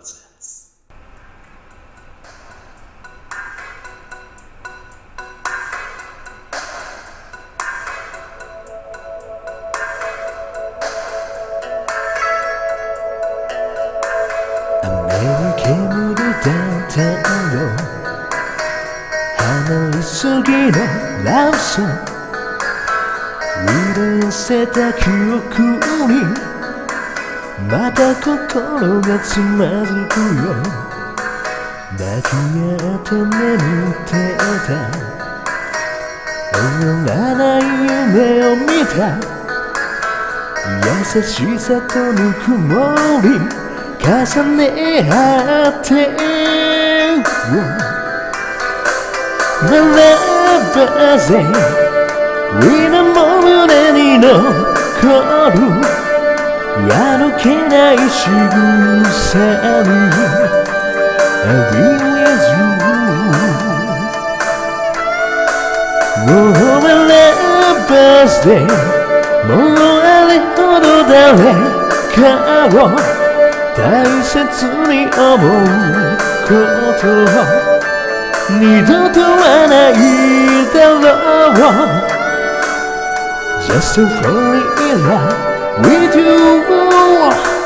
です。雨に煙だ太陽離れすぎのラブソング潤せた記憶にまた心がつまずくよ。抱き合って眠ってた。終わらない夢を見た。優しさとぬくもり重ね合ってならばぜ皆も胸に残る。歩けない仕草に I'll be with you もうならばぜもうあれほど誰かを大切に思うこと二度とはないだろう。Just to fall in love with you oh,